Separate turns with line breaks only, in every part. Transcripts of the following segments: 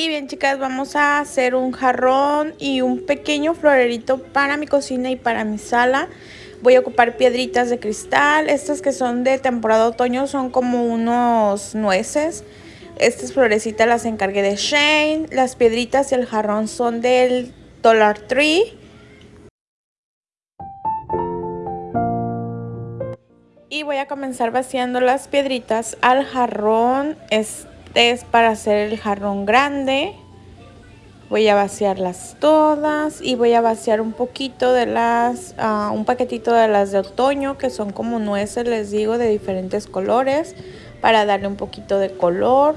Y bien chicas, vamos a hacer un jarrón y un pequeño florerito para mi cocina y para mi sala. Voy a ocupar piedritas de cristal, estas que son de temporada otoño son como unos nueces. Estas florecitas las encargué de Shane, las piedritas y el jarrón son del Dollar Tree. Y voy a comenzar vaciando las piedritas al jarrón. Este es para hacer el jarrón grande. Voy a vaciarlas todas y voy a vaciar un poquito de las, uh, un paquetito de las de otoño que son como nueces, les digo, de diferentes colores para darle un poquito de color.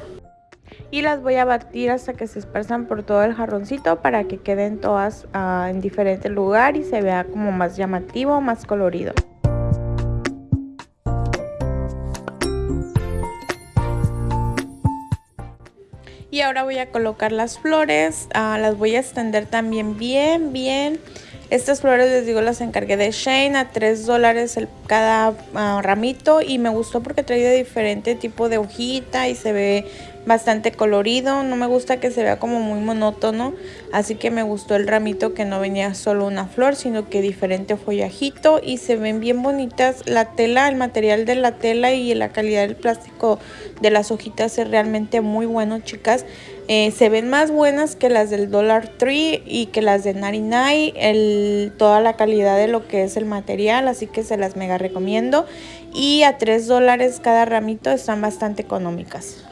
Y las voy a batir hasta que se esparzan por todo el jarroncito para que queden todas uh, en diferente lugar y se vea como más llamativo, más colorido. Y ahora voy a colocar las flores, uh, las voy a extender también bien, bien. Estas flores les digo las encargué de Shane a 3 dólares cada uh, ramito y me gustó porque trae de diferente tipo de hojita y se ve bastante colorido, no me gusta que se vea como muy monótono, así que me gustó el ramito que no venía solo una flor, sino que diferente follajito y se ven bien bonitas. La tela, el material de la tela y la calidad del plástico de las hojitas es realmente muy bueno, chicas. Eh, se ven más buenas que las del Dollar Tree y que las de 99, el, toda la calidad de lo que es el material, así que se las mega recomiendo. Y a 3 dólares cada ramito están bastante económicas.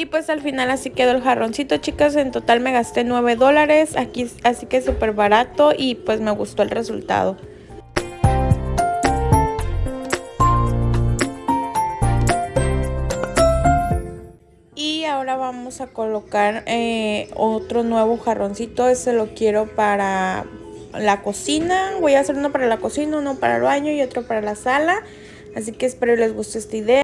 Y pues al final así quedó el jarroncito, chicas. En total me gasté 9 dólares. Aquí, así que súper barato y pues me gustó el resultado. Y ahora vamos a colocar eh, otro nuevo jarroncito. Ese lo quiero para la cocina. Voy a hacer uno para la cocina, uno para el baño y otro para la sala. Así que espero les guste esta idea.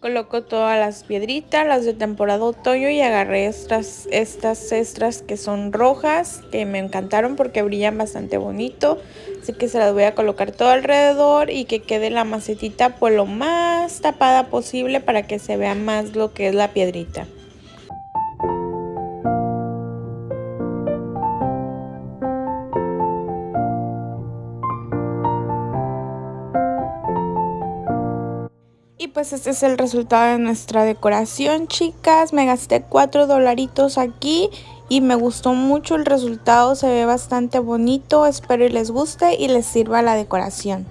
Coloco todas las piedritas, las de temporada otoño y agarré estas, estas extras que son rojas, que me encantaron porque brillan bastante bonito. Así que se las voy a colocar todo alrededor y que quede la macetita por lo más tapada posible para que se vea más lo que es la piedrita. Y pues este es el resultado de nuestra decoración, chicas. Me gasté 4 dolaritos aquí y me gustó mucho el resultado. Se ve bastante bonito. Espero y les guste y les sirva la decoración.